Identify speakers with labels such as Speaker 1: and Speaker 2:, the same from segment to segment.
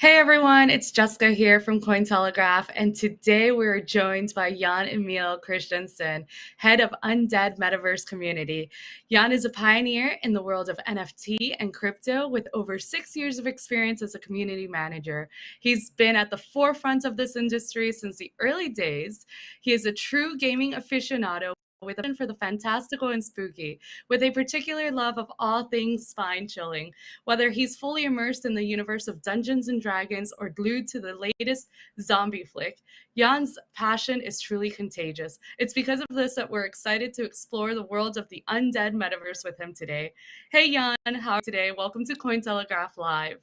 Speaker 1: Hey everyone, it's Jessica here from Cointelegraph, and today we're joined by Jan Emil Christensen, head of Undead Metaverse Community. Jan is a pioneer in the world of NFT and crypto with over six years of experience as a community manager. He's been at the forefront of this industry since the early days. He is a true gaming aficionado with a for the fantastical and spooky, with a particular love of all things spine chilling. Whether he's fully immersed in the universe of Dungeons and Dragons or glued to the latest zombie flick, Jan's passion is truly contagious. It's because of this that we're excited to explore the world of the undead metaverse with him today. Hey Jan, how are you today? Welcome to Cointelegraph Live.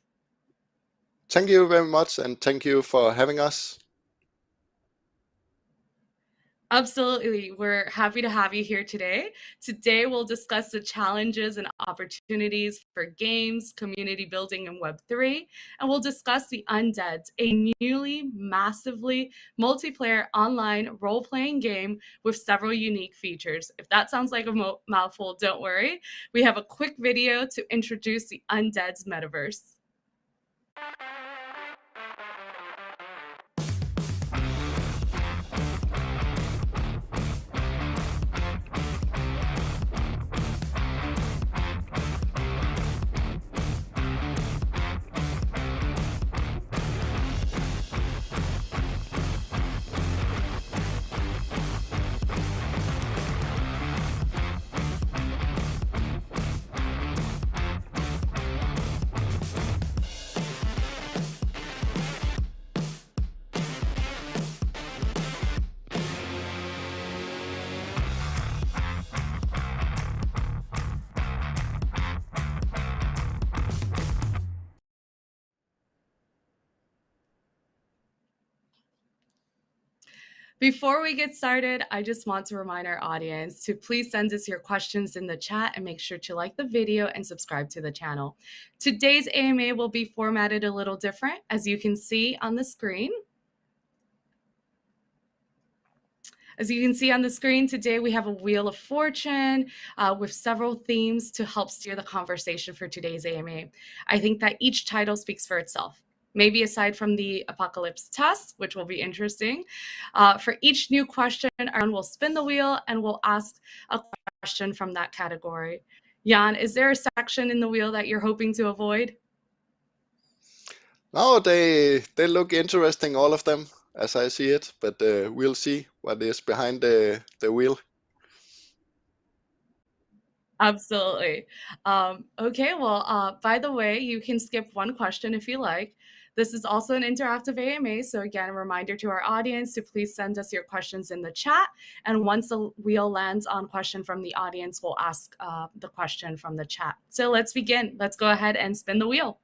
Speaker 2: Thank you very much, and thank you for having us.
Speaker 1: Absolutely. We're happy to have you here today. Today, we'll discuss the challenges and opportunities for games, community building, and Web3. And we'll discuss The Undeads, a newly, massively multiplayer online role playing game with several unique features. If that sounds like a mouthful, don't worry. We have a quick video to introduce The Undeads metaverse. Before we get started, I just want to remind our audience to please send us your questions in the chat and make sure to like the video and subscribe to the channel. Today's AMA will be formatted a little different, as you can see on the screen. As you can see on the screen today, we have a Wheel of Fortune uh, with several themes to help steer the conversation for today's AMA. I think that each title speaks for itself maybe aside from the apocalypse test, which will be interesting. Uh, for each new question, Aaron will spin the wheel and we'll ask a question from that category. Jan, is there a section in the wheel that you're hoping to avoid?
Speaker 2: No, they they look interesting, all of them, as I see it. But uh, we'll see what is behind the the wheel.
Speaker 1: Absolutely. Um, okay, well, uh, by the way, you can skip one question if you like. This is also an interactive AMA, so again, a reminder to our audience to please send us your questions in the chat. And once the wheel lands on question from the audience, we'll ask uh, the question from the chat. So let's begin. Let's go ahead and spin the wheel.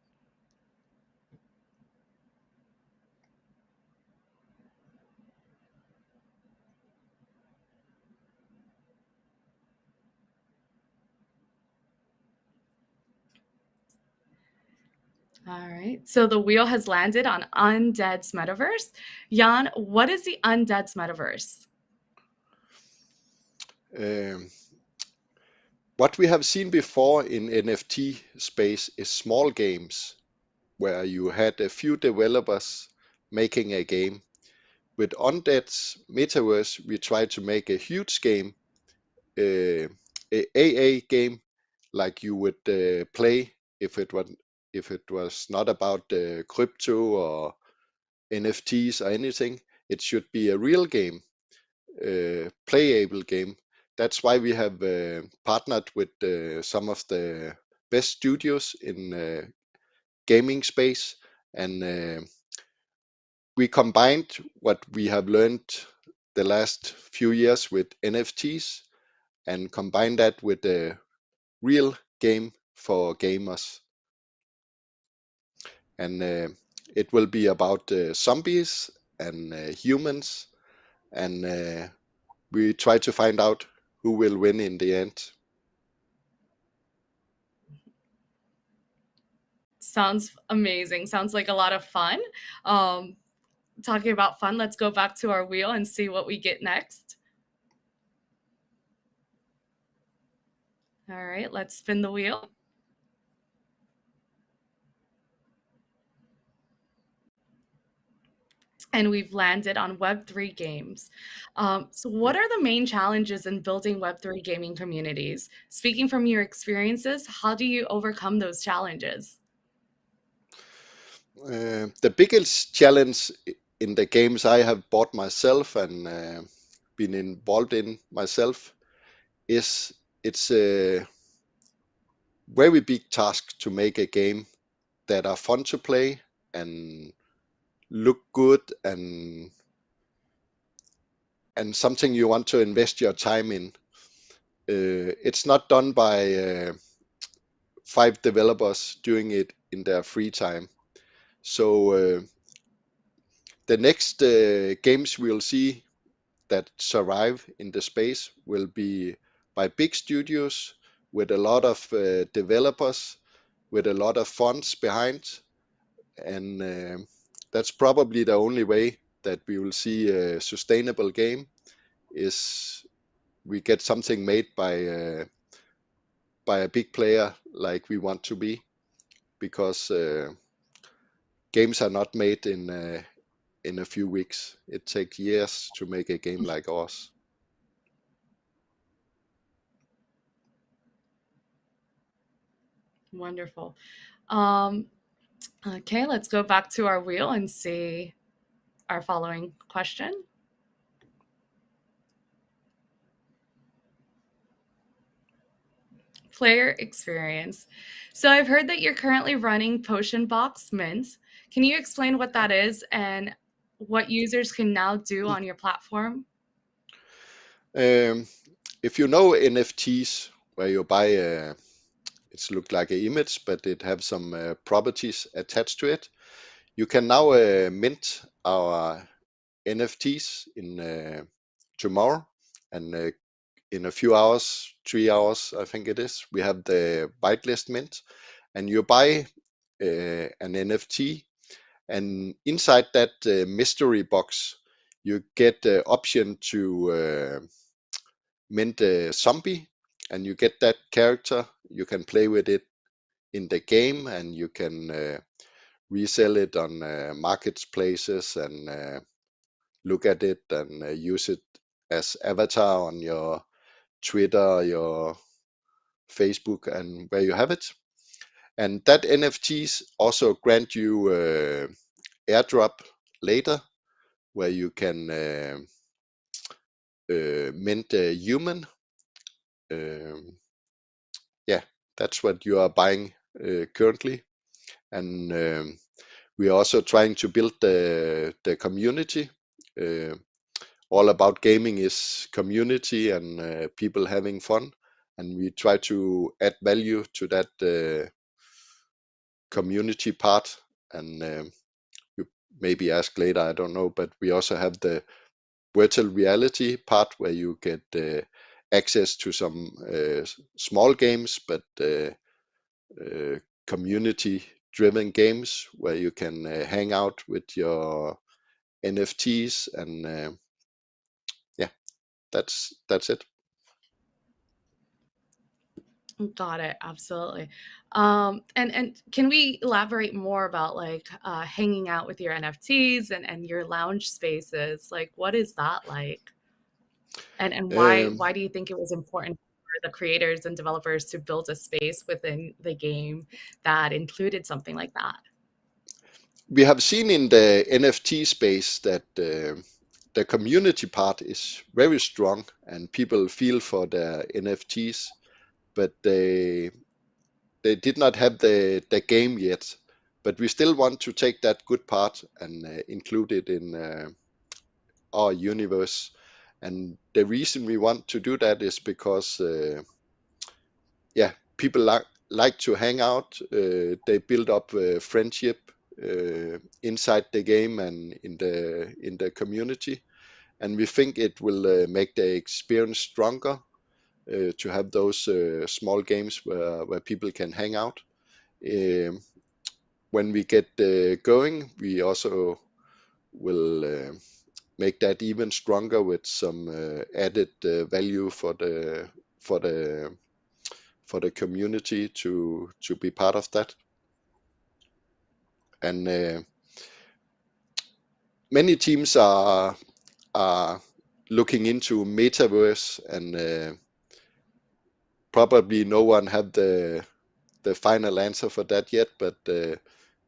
Speaker 1: All right. So the wheel has landed on Undead's metaverse. Jan, what is the Undead's metaverse?
Speaker 2: Um, what we have seen before in NFT space is small games where you had a few developers making a game. With Undead's metaverse, we try to make a huge game, uh, a AA game, like you would uh, play if it was if it was not about uh, crypto or NFTs or anything, it should be a real game, uh, playable game. That's why we have uh, partnered with uh, some of the best studios in uh, gaming space, and uh, we combined what we have learned the last few years with NFTs and combined that with a real game for gamers and uh, it will be about uh, zombies and uh, humans, and we try to find out who will win in the end.
Speaker 1: Sounds amazing. Sounds like a lot of fun. Um, talking about fun, let's go back to our wheel and see what we get next. All right, let's spin the wheel. And we've landed on Web3 games. Um, so, what are the main challenges in building Web3 gaming communities? Speaking from your experiences, how do you overcome those challenges?
Speaker 2: Uh, the biggest challenge in the games I have bought myself and uh, been involved in myself is it's a very big task to make a game that are fun to play and look good and and something you want to invest your time in. Uh, it's not done by uh, five developers doing it in their free time. So uh, the next uh, games we'll see that survive in the space will be by big studios with a lot of uh, developers, with a lot of funds behind, and uh, that's probably the only way that we will see a sustainable game is we get something made by uh, by a big player like we want to be because uh, games are not made in uh, in a few weeks it takes years to make a game like ours
Speaker 1: Wonderful. Um, okay, let's go back to our wheel and see our following question. Player experience. So I've heard that you're currently running Potion Box Mint. Can you explain what that is and what users can now do on your platform?
Speaker 2: um, if you know nfts where you buy a it's look like an image but it have some uh, properties attached to it. You can now uh, mint our nfts in uh, tomorrow and uh, in a few hours three hours i think it is we have the whitelist mint and you buy uh, an nft and inside that uh, mystery box you get the option to mint a zombie and you get that character you can play with it in the game and you can uh, resell it on uh, marketplaces and uh, look at it and uh, use it as avatar on your twitter your facebook and where you have it. And that nfts also grant you uh, airdrop later where you can uh, uh, mint a human um, yeah that's what you are buying uh, currently. And um, we are also trying to build the the community. Uh, all about gaming is community and uh, people having fun. And we try to add value to that community part. And um, you maybe ask later i don't know but we also have the virtual reality part where you get uh, access to some uh, small games but uh, uh, community driven games where you can hang out with your nfts and yeah that's that's it
Speaker 1: Got it. Absolutely. Um, and and can we elaborate more about like uh, hanging out with your NFTs and and your lounge spaces? Like, what is that like? And and why
Speaker 2: um,
Speaker 1: why do you think it was important for the creators and developers to build a space within the game that included something like that?
Speaker 2: we have seen in the nft space that uh, the community part is very strong and people feel for their nfts but they they did not have the the game yet but we still want to take that good part and uh, include it in uh, our universe and the reason we want to do that is because uh, yeah people like like to hang out. Uh, they build up uh, friendship uh, inside the game and in the in the community. And we think it will uh, make the experience stronger uh, to have those small games where, where people can hang out. Um, when we get going we also will make that even stronger with some uh, added uh, value for the for the for the community to to be part of that. And uh, many teams are are looking into metaverse and uh, probably no one had the the final answer for that yet but uh,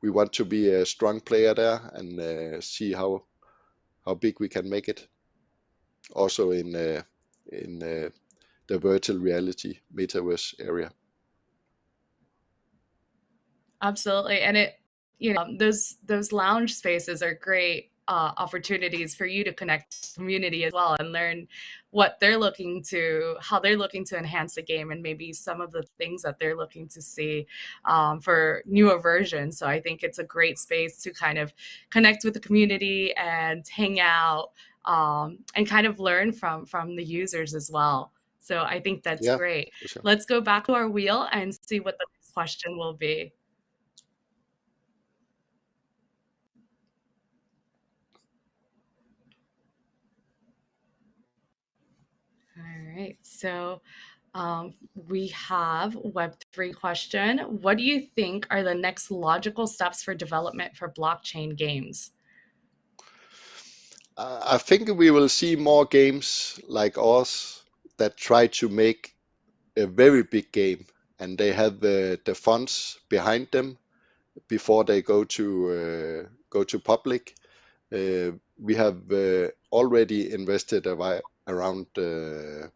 Speaker 2: we want to be a strong player there and uh, see how how big we can make it also in uh, in uh, the virtual reality metaverse area
Speaker 1: Absolutely. And it, you know, those those lounge spaces are great uh, opportunities for you to connect community as well and learn what they're looking to, how they're looking to enhance the game, and maybe some of the things that they're looking to see um, for newer versions. So I think it's a great space to kind of connect with the community and hang out um, and kind of learn from from the users as well. So I think that's
Speaker 2: yeah
Speaker 1: great.
Speaker 2: sure
Speaker 1: Let's go back to our wheel and see what the next question will be. All right. So um, we have Web3 question. What do you think are the next logical steps for development for blockchain games?
Speaker 2: uh, I think we will see more games like ours that try to make a very big game and they have the, the funds behind them before they go to uh, go to public. Uh, we have uh, already invested around uh,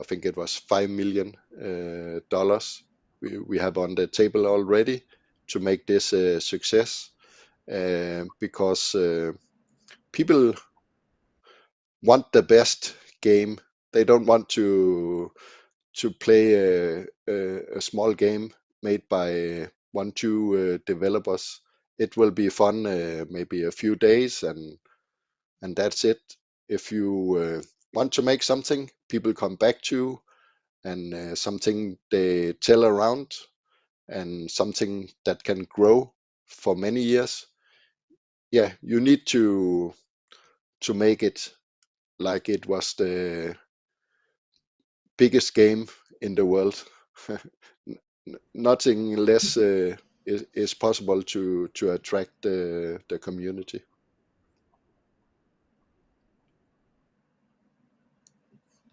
Speaker 2: I think it was five million uh, dollars we, have on the table already to make this a success uh, because uh, people want the best game. They don't want to to play a, a, a small game made by one two uh, developers. It will be fun, uh, maybe a few days, and and that's it. If you uh, want to make something, people come back to, and uh, something they tell around, and something that can grow for many years. Yeah, you need to to make it like it was the biggest game in the world. Nothing less uh, is, is possible to to attract the the community.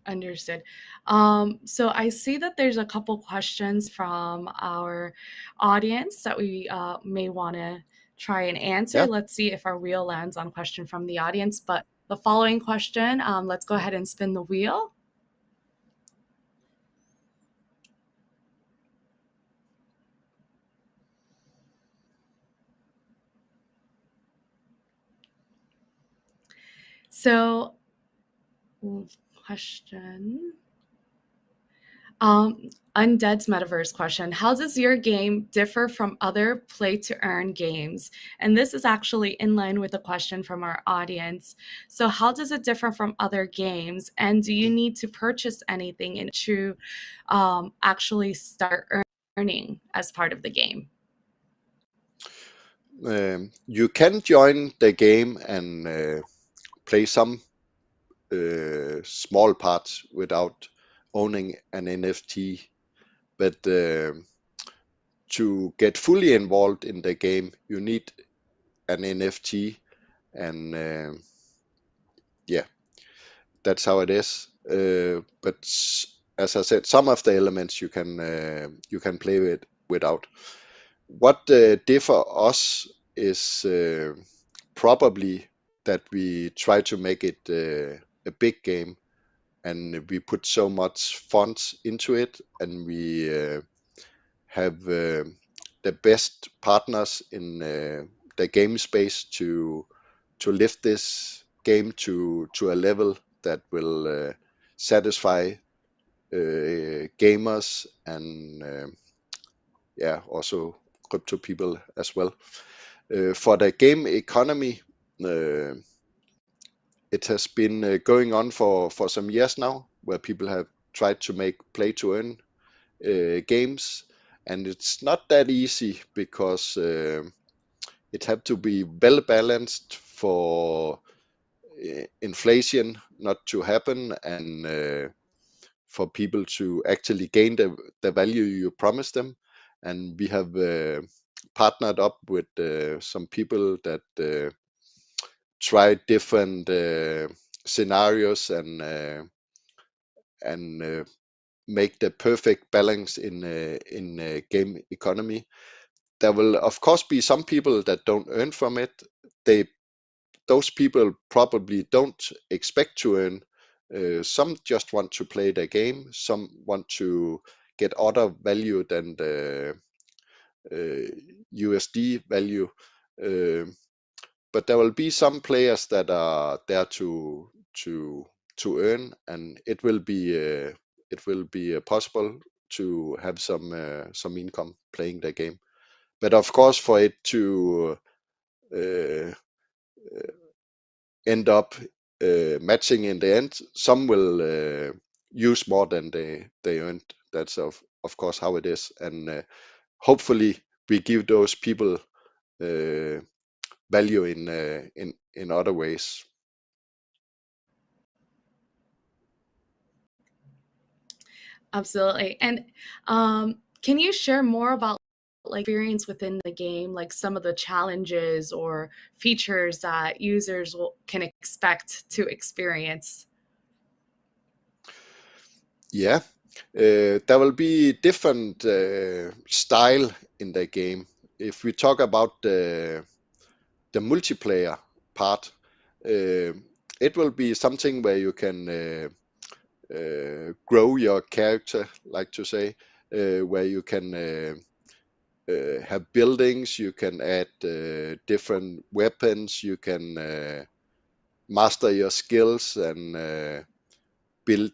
Speaker 1: Understood. Um, so I see that there's a couple questions from our audience that we uh, may want to try and answer.
Speaker 2: Yeah.
Speaker 1: Let's see if our wheel lands on question from the audience. But the following question, um, let's go ahead and spin the wheel. So, question. Um, Undead's metaverse question How does your game differ from other play to earn games? And this is actually in line with a question from our audience. So, how does it differ from other games? And do you need to purchase anything in to um, actually start earning as part of the game?
Speaker 2: Um, you can join the game and uh, play some uh, small parts without owning an NFT, but uh, to get fully involved in the game, you need an NFT, and uh, yeah, that's how it is. Uh, but as I said, some of the elements you can uh, you can play with without. What differ us is probably that we try to make it a big game and we put so much funds into it and we uh, have uh, the best partners in uh, the game space to to lift this game to to a level that will uh, satisfy gamers and yeah also crypto people as well. Uh, for the game economy uh, it has been uh, going on for for some years now where people have tried to make play to earn uh, games. And it's not that easy because uh, it had to be well balanced for uh, inflation not to happen and uh, for people to actually gain the, the value you promise them. And we have uh, partnered up with some people that try different uh, scenarios and uh, and uh, make the perfect balance in uh, in uh, game economy. There will of course be some people that don't earn from it. They those people probably don't expect to earn. Uh, some just want to play the game. Some want to get other value than the USD value. But there will be some players that are there to to to earn, and it will be uh, it will be uh, possible to have some uh, some income playing the game. But of course, for it to uh, end up uh, matching in the end, some will uh, use more than they they earned. That's of of course how it is, and uh, hopefully we give those people value in in in other ways.
Speaker 1: Absolutely. And um, can you share more about like experience within the game, like some of the challenges or features that users will, can expect to experience?
Speaker 2: Yeah, uh, there will be different uh, style in the game. If we talk about the the multiplayer part, uh, it will be something where you can uh, uh, grow your character, like to say, where you can uh, have buildings, you can add uh, different weapons, you can uh, master your skills and build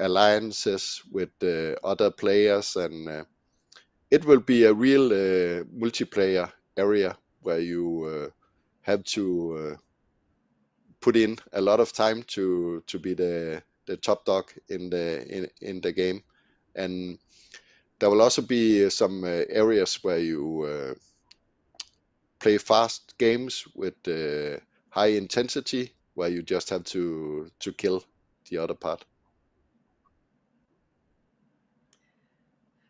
Speaker 2: alliances with other players, and it will be a real multiplayer area where you have to put in a lot of time to to be the the top dog in the in, in the game. And there will also be some uh, areas where you uh, play fast games with uh, high intensity where you just have to to kill the other part.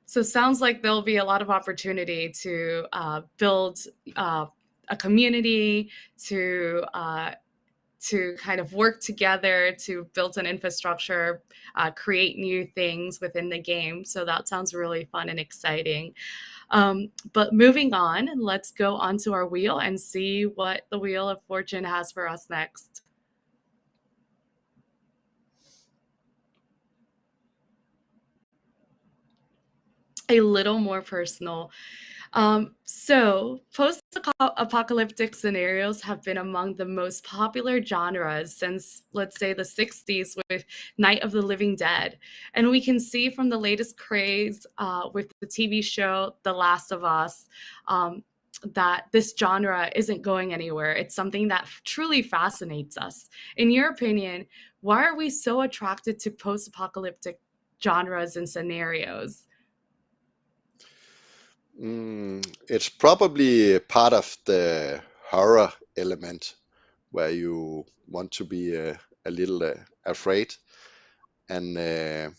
Speaker 1: So sounds like there'll be a lot of opportunity to uh, build uh, a community to uh, to kind of work together to build an infrastructure, uh, create new things within the game. So that sounds really fun and exciting. Um, but moving on, let's go onto our wheel and see what the Wheel of Fortune has for us next. A little more personal. Um, so, post apocalyptic scenarios have been among the most popular genres since, let's say, the 60s with Night of the Living Dead. And we can see from the latest craze uh, with the TV show The Last of Us. Um, that this genre isn't going anywhere. It's something that truly fascinates us. In your opinion, why are we so attracted to post apocalyptic genres and scenarios?
Speaker 2: Mm, it's probably part of the horror element where you want to be uh, a little uh, afraid. And uh,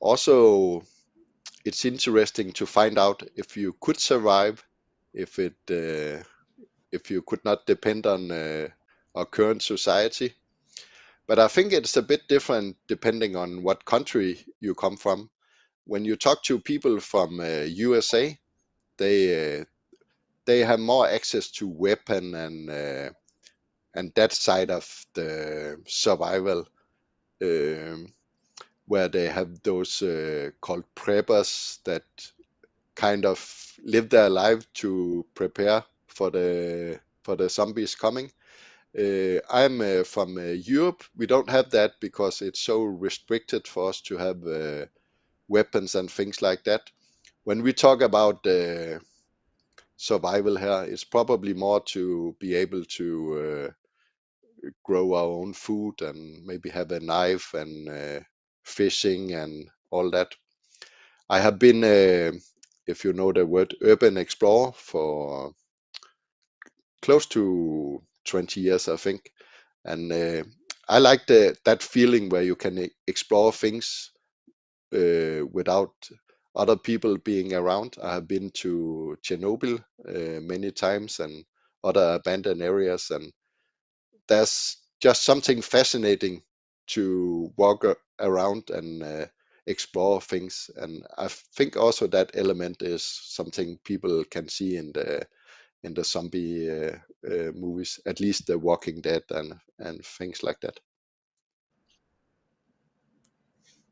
Speaker 2: also, it's interesting to find out if you could survive, if it, uh, if you could not depend on uh, our current society. But I think it's a bit different depending on what country you come from when you talk to people from uh, USA, they uh, they have more access to weapon and uh, and that side of the survival, um, where they have those uh, called preppers that kind of live their life to prepare for the for the zombies coming. Uh, I'm uh, from uh, Europe. We don't have that because it's so restricted for us to have weapons and things like that. When we talk about uh, survival here, it's probably more to be able to uh, grow our own food and maybe have a knife and uh, fishing and all that. I have been, uh, if you know the word, urban explorer for close to 20 years, I think. And uh, I like the, that feeling where you can explore things uh, without other people being around. I have been to Chernobyl uh, many times and other abandoned areas, and there's just something fascinating to walk around and uh, explore things. And I think also that element is something people can see in the in the zombie uh, uh, movies, at least The Walking Dead and and things like that.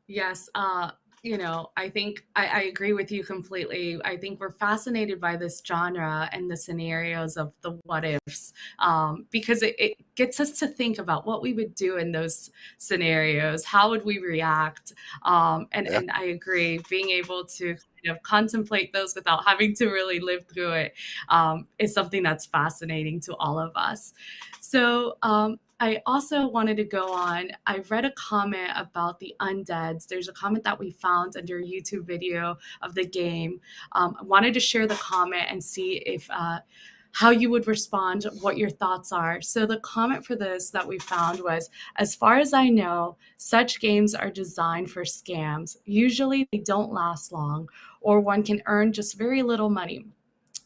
Speaker 1: Yes, uh, you know, I think I, I agree with you completely. I think we're fascinated by this genre and the scenarios of the what ifs um, because it, it gets us to think about what we would do in those scenarios. How would we react? Um, and
Speaker 2: Yeah.
Speaker 1: and I agree, being able to kind of contemplate those without having to really live through it um, is something that's fascinating to all of us. So um, I also wanted to go on. I read a comment about the undeads. There's a comment that we found under a YouTube video of the game. Um, I wanted to share the comment and see if uh, how you would respond, what your thoughts are. So the comment for this that we found was, as far as I know, such games are designed for scams. Usually they don't last long, or one can earn just very little money.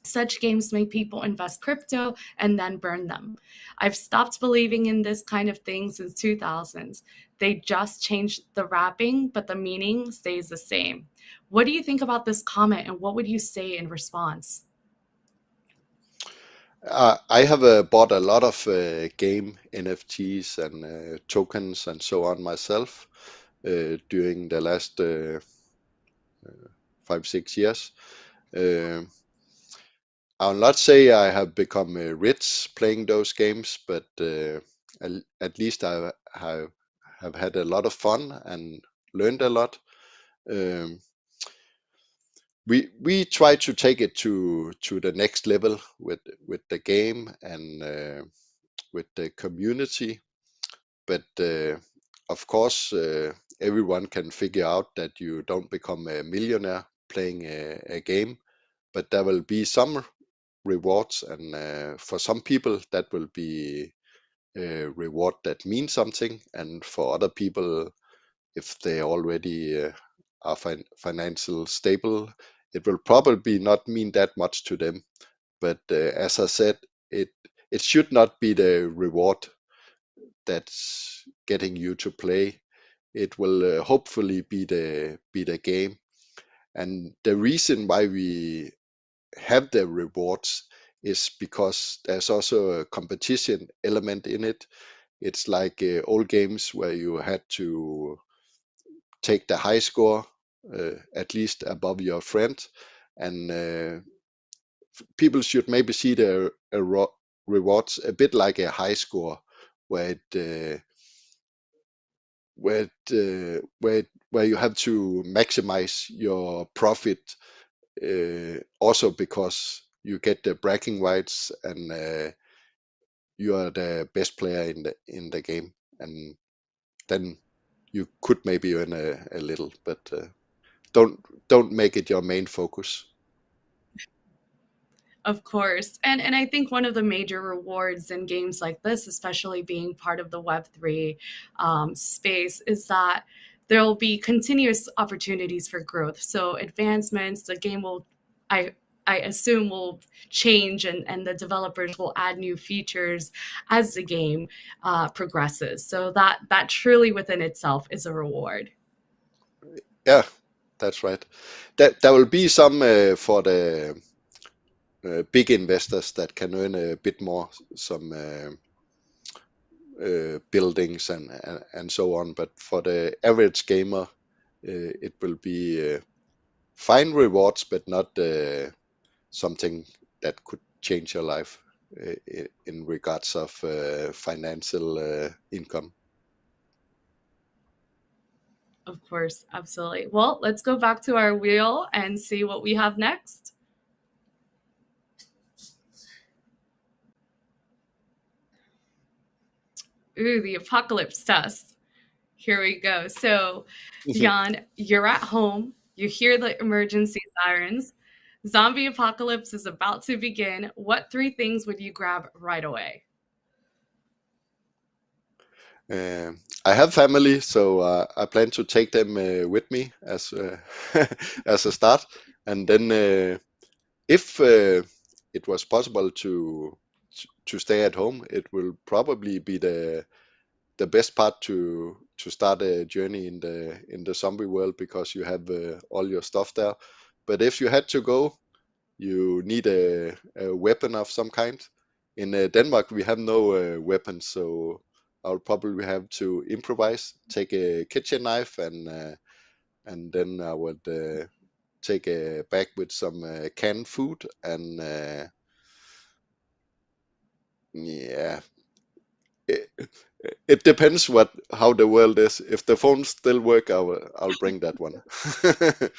Speaker 1: Such games make people invest crypto and then burn them. I've stopped believing in this kind of thing since 2000s. They just changed the wrapping, but the meaning stays the same. What do you think about this comment and what would you say in response?
Speaker 2: Uh, I have uh, bought a lot of uh, game NFTs and uh, tokens and so on myself uh, during the last uh, five, six years. I'll not say I have become uh, rich playing those games, but uh, at, at least I have, have had a lot of fun and learned a lot. Um, we we try to take it to to the next level with with the game and uh, with the community but uh, of course uh, everyone can figure out that you don't become a millionaire playing a, a game but there will be some rewards and uh, for some people that will be a reward that means something and for other people if they already uh, are fin- financial stable it will probably not mean that much to them. But uh, as i said it it should not be the reward that's getting you to play. It will uh, hopefully be the be the game. And the reason why we have the rewards is because there's also a competition element in it. It's like uh, old games where you had to take the high score uh, at least above your friend and uh, people should maybe see the uh, rewards a bit like a high score where it uh, where it, uh, where it, where you have to maximize your profit also because you get the bragging rights and uh, you are the best player in the in the game and then you could maybe earn a, a little but uh, don't don't make it your main focus
Speaker 1: Of course. And and I think one of the major rewards in games like this, especially being part of the Web3 um, space, is that there'll be continuous opportunities for growth. So advancements, the game will, I I assume will change and, and the developers will add new features as the game uh, progresses. So that that truly within itself is a reward.
Speaker 2: yeah that's right that there will be some uh, for the uh, big investors that can earn a bit more some uh, buildings and, and and so on but for the average gamer uh, it will be uh, fine rewards but not something that could change your life in regards of financial income
Speaker 1: Of course, absolutely. Well, let's go back to our wheel and see what we have next. Ooh, the apocalypse test. Here we go. So, Jan, you're at home, you hear the emergency sirens, zombie apocalypse is about to begin. What three things would you grab right away?
Speaker 2: Um, I have family, so uh, I plan to take them uh, with me as uh, as a start, and then uh, if uh, it was possible to to stay at home, it will probably be the the best part to to start a journey in the in the zombie world because you have uh, all your stuff there. But if you had to go, you need a, a weapon of some kind. In uh, Denmark, we have no uh, weapons, so I'll probably have to improvise. Take a kitchen knife and uh, and then I would uh, take a bag with some uh, canned food and yeah, it, it depends what how the world is. If the phones still work, I'll I'll bring that one.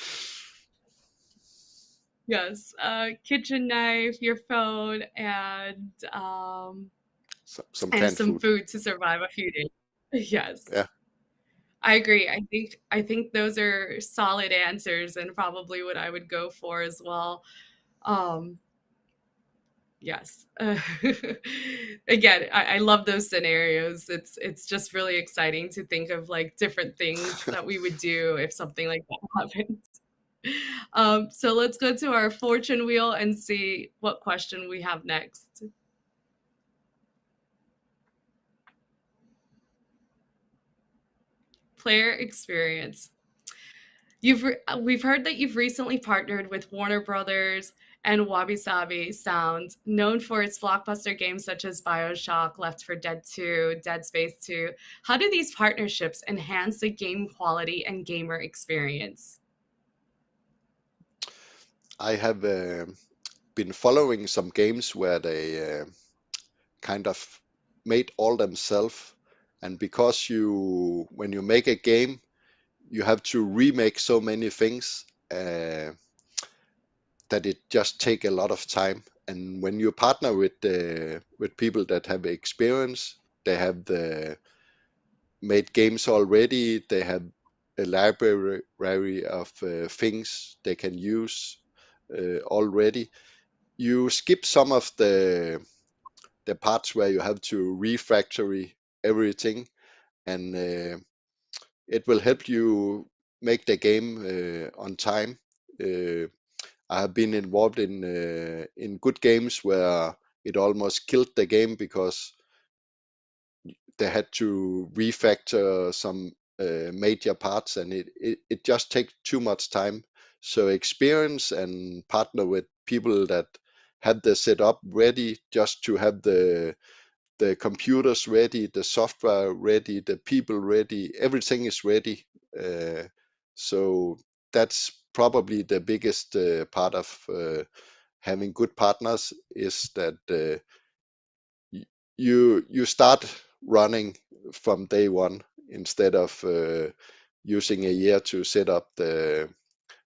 Speaker 1: Yes, uh, kitchen knife, your phone, and um,
Speaker 2: some, some
Speaker 1: and
Speaker 2: canned
Speaker 1: some
Speaker 2: food.
Speaker 1: food to survive a few days. Yes,
Speaker 2: Yeah.
Speaker 1: I agree. I think I think those are solid answers and probably what I would go for as well. Um, yes. Uh, again, I, I love those scenarios. It's it's just really exciting to think of like different things that we would do if something like that happened. Um, so let's go to our fortune wheel and see what question we have next. Player experience. You've we've heard that you've recently partnered with Warner Brothers and Wabi Sabi Sound, known for its blockbuster games such as BioShock, Left 4 Dead 2, Dead Space 2. How do these partnerships enhance the game quality and gamer experience?
Speaker 2: I have uh, been following some games where they uh, kind of made all themselves, and because you when you make a game, you have to remake so many things uh, that it just take a lot of time. And when you partner with uh, with people that have experience, they have the made games already. They have a library of uh, things they can use uh, already. You skip some of the the parts where you have to refactory everything, and uh, it will help you make the game uh, on time. I have been involved in uh, in good games where it almost killed the game because they had to refactor some uh, major parts and it, it, it just takes too much time. So experience and partner with people that have the setup ready just to have the the computers ready, the software ready, the people ready, everything is ready. Uh, so that's probably the biggest uh, part of uh, having good partners is that uh, you you start running from day one instead of using a year to set up the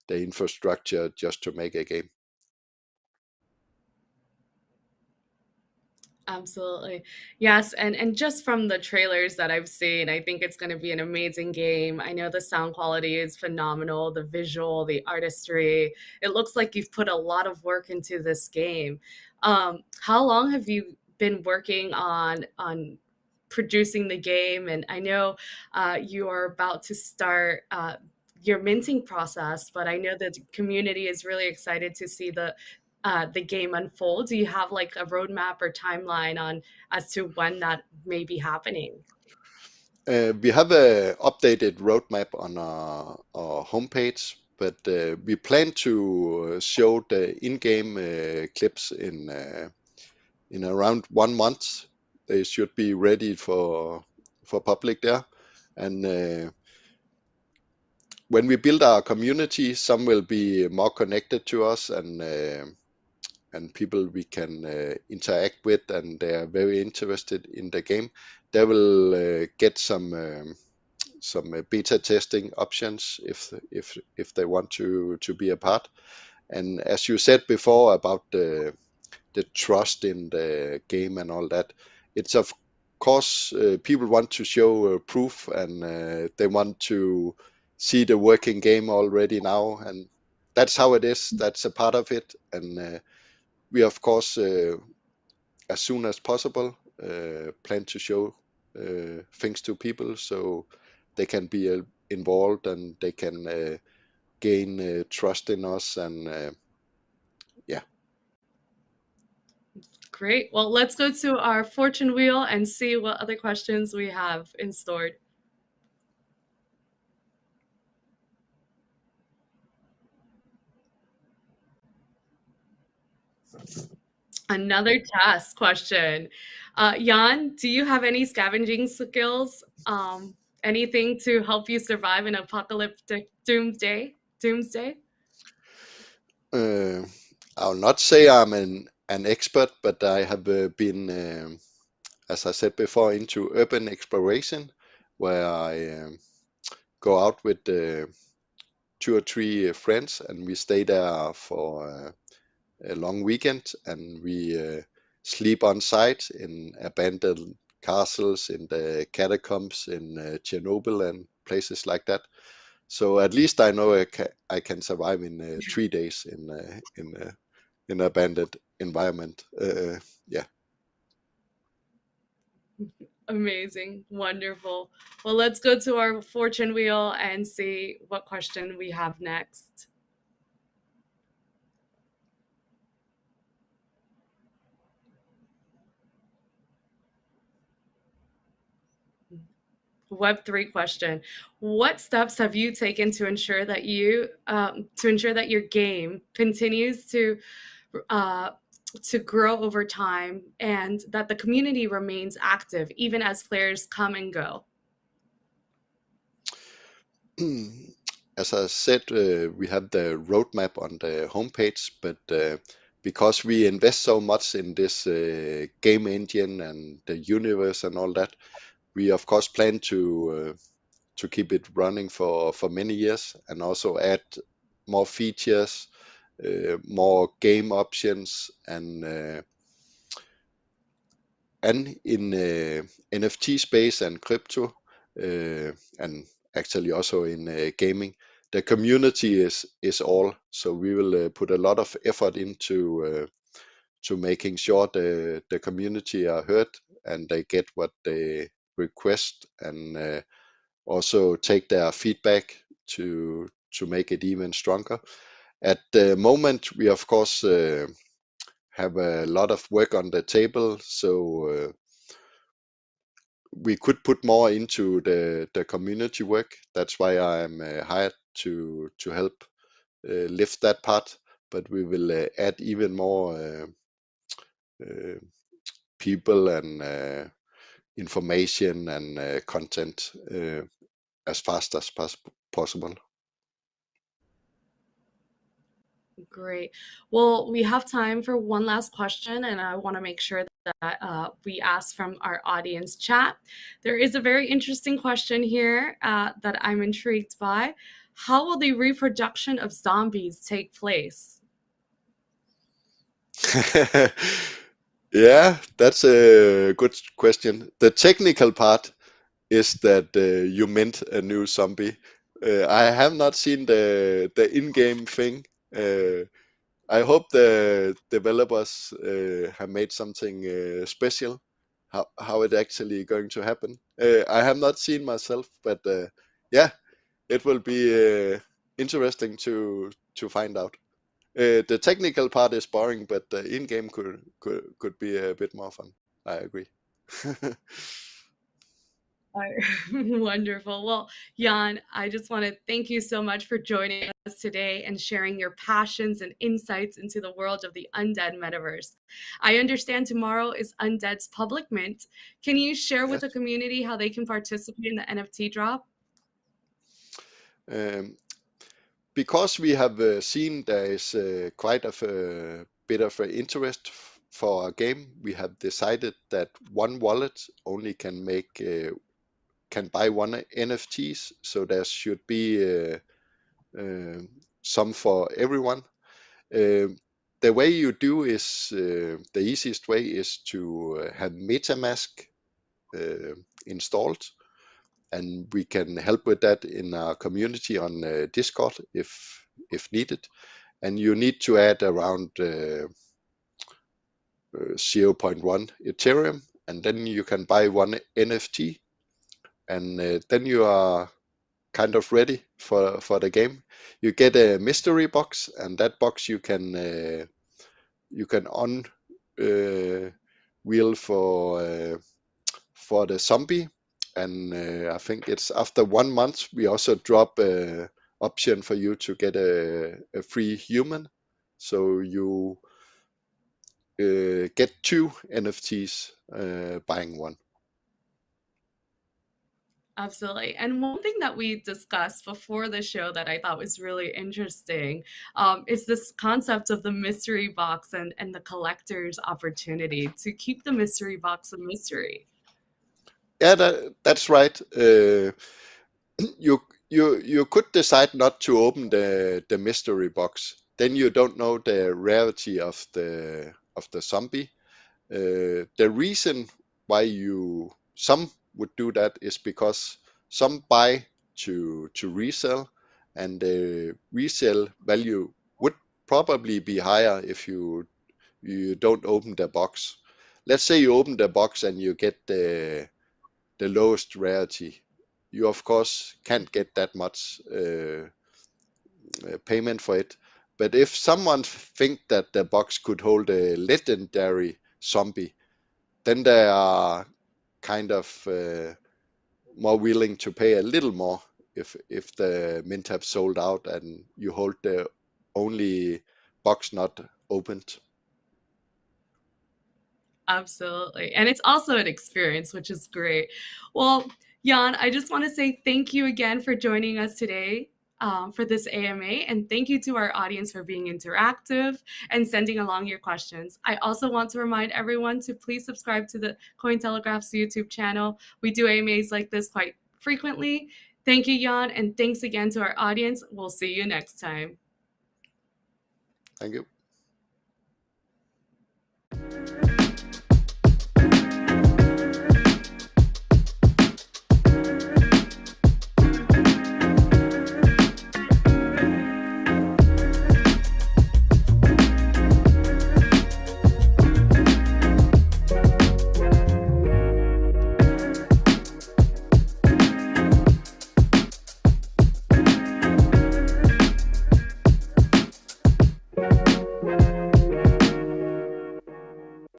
Speaker 2: the infrastructure just to make a game.
Speaker 1: Absolutely. Yes, and and just from the trailers that I've seen, I think it's going to be an amazing game. I know the sound quality is phenomenal, the visual, the artistry. It looks like you've put a lot of work into this game. Um, how long have you been working on on producing the game? And I know uh, you are about to start uh, your minting process, but I know the community is really excited to see the uh, the game unfold? Do you have like a roadmap or timeline on as to when that may be happening?
Speaker 2: Uh, we have a updated roadmap on our, our homepage, but uh, we plan to uh, show the in-game uh, clips in uh, in around one month. They should be ready for for public there, and uh, when we build our community, some will be more connected to us and uh, and people we can uh, interact with, and they are very interested in the game. They will uh, get some um, some uh, beta testing options if if if they want to to be a part. And as you said before about the the trust in the game and all that, it's of course uh, people want to show uh, proof and uh, they want to see the working game already now, and that's how it is. That's a part of it, and we of course uh, as soon as possible uh, plan to show uh, things to people so they can be involved and they can gain trust in us and yeah
Speaker 1: Great. Well, let's go to our fortune wheel and see what other questions we have in stored. Another task question. Uh, Jan, do you have any scavenging skills? Um, anything to help you survive an apocalyptic doomsday? Doomsday?
Speaker 2: Uh, I'll not say I'm an, an expert, but I have uh, been, um, as I said before, into urban exploration, where I um, go out with uh, two or three friends and we stay there for uh, a long weekend and we uh, sleep on site in abandoned castles, in the catacombs in uh, Chernobyl and places like that. So at least I know I can, I can survive in uh, three days in uh, in uh, in abandoned environment. Uh, yeah.
Speaker 1: Amazing. Wonderful. Well, let's go to our fortune wheel and see what question we have next. Web3 question. What steps have you taken to ensure that you um, to ensure that your game continues to uh, to grow over time and that the community remains active even as players come and go?
Speaker 2: As I said, uh, we have the roadmap on the homepage, but uh, because we invest so much in this uh, game engine and the universe and all that, we of course plan to uh, to keep it running for for many years and also add more features, uh, more game options, and uh, and in NFT space and crypto, and actually also in gaming, the community is is all. So we will uh, put a lot of effort into uh, to making sure the the community are heard and they get what they request and uh, also take their feedback to to make it even stronger. At the moment, we of course uh, have a lot of work on the table, so uh, we could put more into the the community work. That's why I'm hired to to help lift that part. But we will add even more people and information and uh, content uh, as fast as pos- possible.
Speaker 1: Great. Well, we have time for one last question, and I want to make sure that uh, we ask from our audience chat. There is a very interesting question here uh, that I'm intrigued by. How will the reproduction of zombies take place?
Speaker 2: yeah, that's a good question. The technical part is that uh, you mint a new zombie. Uh, I have not seen the the in-game thing. Uh, I hope the developers uh, have made something uh, special. How how it actually going to happen? Uh, I have not seen myself, but yeah, it will be interesting to to find out. Uh, the technical part is boring, but the in-game could could could be a bit more fun. I agree.
Speaker 1: Wonderful. Well, Jan, I just want to thank you so much for joining us today and sharing your passions and insights into the world of the Undead Metaverse. I understand tomorrow is Undead's public mint. Can you share
Speaker 2: yes.
Speaker 1: with the community how they can participate in the NFT drop?
Speaker 2: Um, because we have uh, seen there is uh, quite a bit of interest for our game, we have decided that one wallet only can make uh, can buy one NFTs, so there should be uh, some for everyone. Uh, the way you do is uh, the easiest way is to have MetaMask uh, installed, and we can help with that in our community on uh, Discord if if needed. And you need to add around 0.1 Ethereum, and then you can buy one NFT and uh, then you are kind of ready for for the game. You get a mystery box, and that box you can uh, you can uh, wheel for uh, for the zombie, and uh, I think it's after one month we also drop a option for you to get a, a free human, so you uh, get two NFTs uh, buying one.
Speaker 1: Absolutely. And one thing that we discussed before the show that I thought was really interesting um, is this concept of the mystery box and, and the collector's opportunity to keep the mystery box a mystery.
Speaker 2: Yeah, that, that's right. Uh, you you you could decide not to open the the mystery box. Then you don't know the rarity of the of the zombie. Uh, the reason why you some would do that is because some buy to to resell, and the resale value would probably be higher if you you don't open the box. Let's say you open the box and you get the the lowest rarity. You of course can't get that much uh, payment for it. But if someone think that the box could hold a legendary zombie, then they are kind of uh, more willing to pay a little more if if the mint have sold out and you hold the only box not opened.
Speaker 1: Absolutely. And it's also an experience, which is great. Well, Jan, I just want to say thank you again for joining us today um, for this AMA. And thank you to our audience for being interactive and sending along your questions. I also want to remind everyone to please subscribe to the Cointelegraph's YouTube channel. We do AMAs like this quite frequently. Thank you, Jan, and thanks again to our audience. We'll see you next time.
Speaker 2: Thank you.